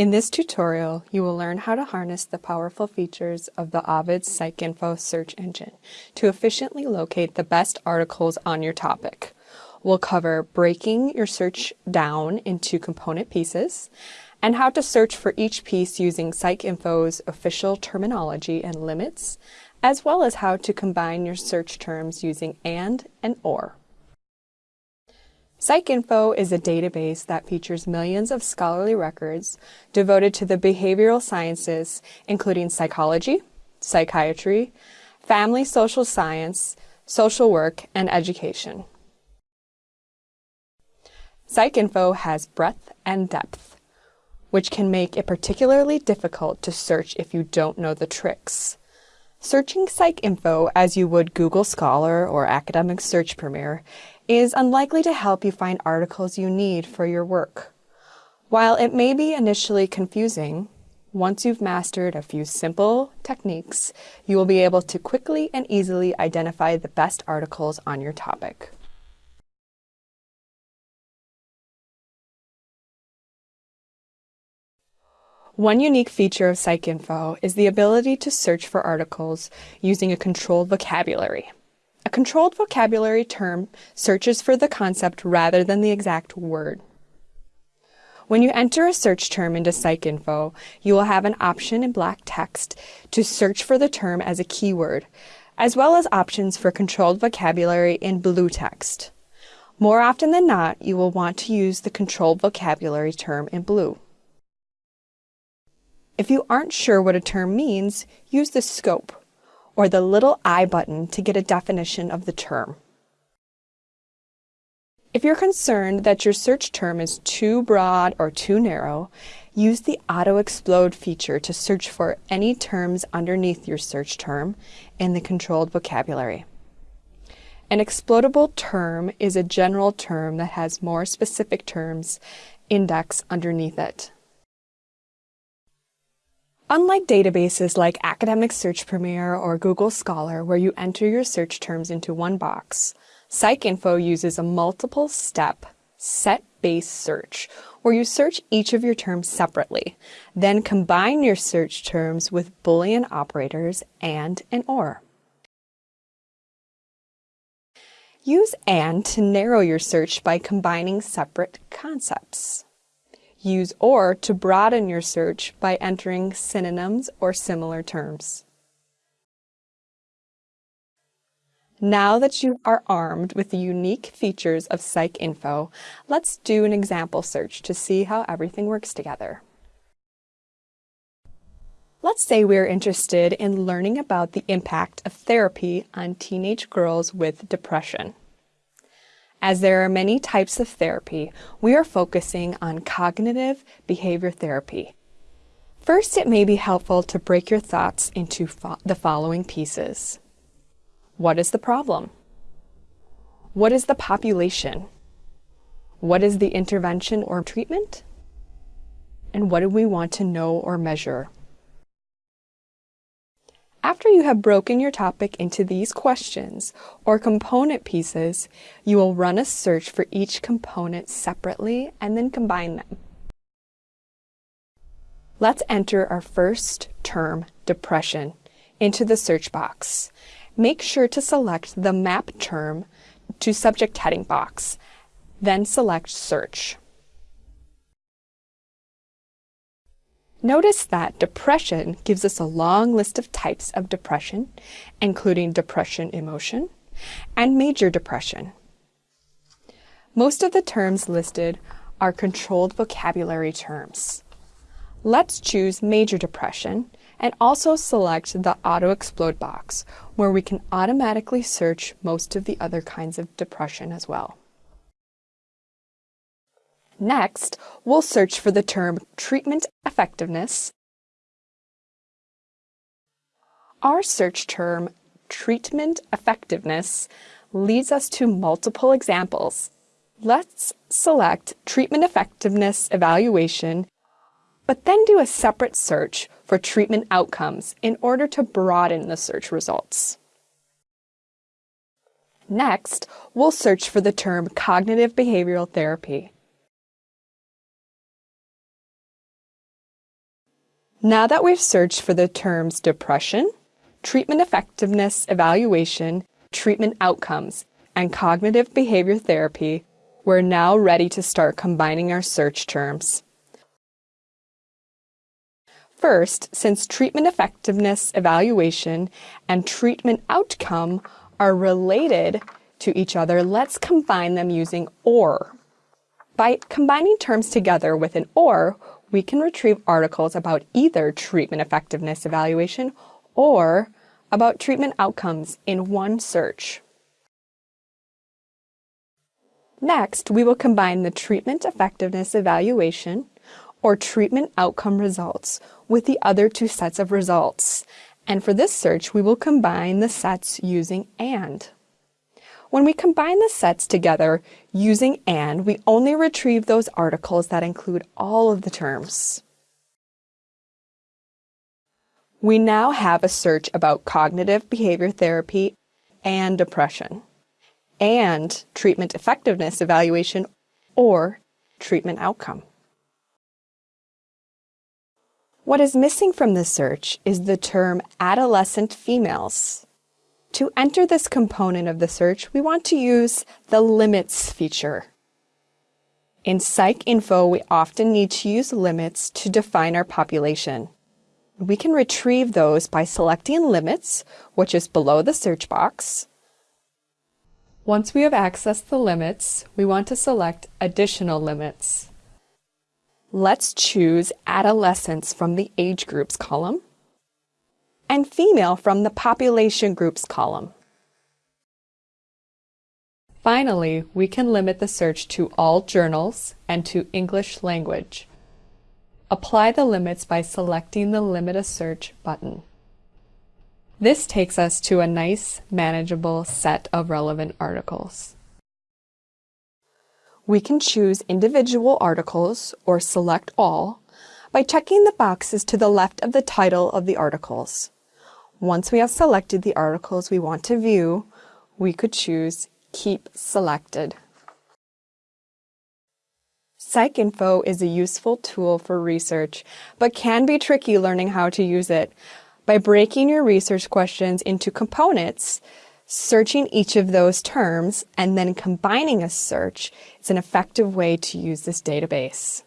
In this tutorial, you will learn how to harness the powerful features of the Ovid PsycInfo search engine to efficiently locate the best articles on your topic. We'll cover breaking your search down into component pieces and how to search for each piece using PsycInfo's official terminology and limits, as well as how to combine your search terms using AND and OR. PsycInfo is a database that features millions of scholarly records devoted to the behavioral sciences, including psychology, psychiatry, family social science, social work, and education. PsycInfo has breadth and depth, which can make it particularly difficult to search if you don't know the tricks. Searching PsycInfo as you would Google Scholar or Academic Search Premier is unlikely to help you find articles you need for your work. While it may be initially confusing, once you've mastered a few simple techniques, you will be able to quickly and easily identify the best articles on your topic. One unique feature of PsycInfo is the ability to search for articles using a controlled vocabulary. A controlled vocabulary term searches for the concept rather than the exact word. When you enter a search term into PsycInfo, you will have an option in black text to search for the term as a keyword, as well as options for controlled vocabulary in blue text. More often than not, you will want to use the controlled vocabulary term in blue. If you aren't sure what a term means, use the scope or the little I button to get a definition of the term. If you're concerned that your search term is too broad or too narrow, use the Auto Explode feature to search for any terms underneath your search term in the controlled vocabulary. An explodable term is a general term that has more specific terms indexed underneath it. Unlike databases like Academic Search Premier or Google Scholar, where you enter your search terms into one box, PsycInfo uses a multiple-step, set-based search, where you search each of your terms separately, then combine your search terms with Boolean operators and an OR. Use AND to narrow your search by combining separate concepts. Use OR to broaden your search by entering synonyms or similar terms. Now that you are armed with the unique features of PsycInfo, let's do an example search to see how everything works together. Let's say we're interested in learning about the impact of therapy on teenage girls with depression. As there are many types of therapy, we are focusing on cognitive behavior therapy. First, it may be helpful to break your thoughts into fo the following pieces. What is the problem? What is the population? What is the intervention or treatment? And what do we want to know or measure? After you have broken your topic into these questions or component pieces, you will run a search for each component separately and then combine them. Let's enter our first term, depression, into the search box. Make sure to select the map term to subject heading box, then select search. Notice that depression gives us a long list of types of depression, including depression emotion and major depression. Most of the terms listed are controlled vocabulary terms. Let's choose major depression and also select the auto explode box where we can automatically search most of the other kinds of depression as well. Next, we'll search for the term treatment effectiveness. Our search term, treatment effectiveness, leads us to multiple examples. Let's select treatment effectiveness evaluation, but then do a separate search for treatment outcomes in order to broaden the search results. Next, we'll search for the term cognitive behavioral therapy. Now that we've searched for the terms depression, treatment effectiveness evaluation, treatment outcomes, and cognitive behavior therapy, we're now ready to start combining our search terms. First, since treatment effectiveness evaluation and treatment outcome are related to each other, let's combine them using OR. By combining terms together with an OR, we can retrieve articles about either treatment effectiveness evaluation or about treatment outcomes in one search. Next, we will combine the treatment effectiveness evaluation or treatment outcome results with the other two sets of results. And for this search, we will combine the sets using AND. When we combine the sets together using AND, we only retrieve those articles that include all of the terms. We now have a search about cognitive behavior therapy and depression, and treatment effectiveness evaluation or treatment outcome. What is missing from this search is the term adolescent females. To enter this component of the search, we want to use the limits feature. In PsycInfo, we often need to use limits to define our population. We can retrieve those by selecting limits, which is below the search box. Once we have accessed the limits, we want to select additional limits. Let's choose adolescents from the age groups column and female from the population groups column. Finally, we can limit the search to all journals and to English language. Apply the limits by selecting the Limit a Search button. This takes us to a nice, manageable set of relevant articles. We can choose individual articles or select all by checking the boxes to the left of the title of the articles. Once we have selected the articles we want to view, we could choose Keep Selected. PsycInfo is a useful tool for research, but can be tricky learning how to use it. By breaking your research questions into components, searching each of those terms, and then combining a search is an effective way to use this database.